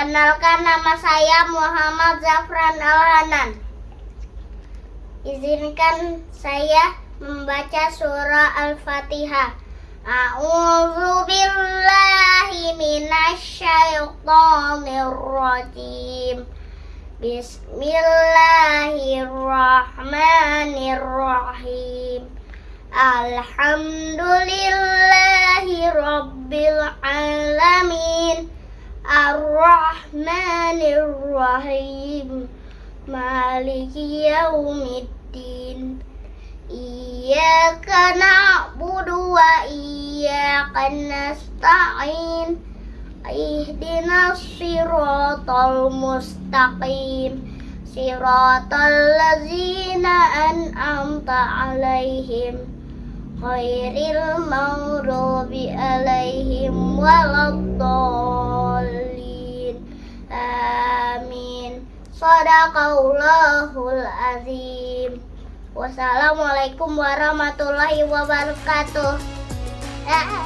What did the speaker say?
Perkenalkan nama saya Muhammad Zafran Alhanan. Izinkan saya membaca surah Al-Fatihah. A'udzu billahi minasyaitonir rajim. Bismillahirrahmanirrahim. Alhamdulillahi Ar-Rahmanir-Rahim Maliki yaumiddin. Iyyaka na'budu wa iyyaka nasta'in. Ihdinas siratal mustaqim. Siratal ladzina an'amta alaihim. Khairil maghdubi alaihim waladdallin Sadaqallahul azim Wassalamualaikum warahmatullahi wabarakatuh. Ah.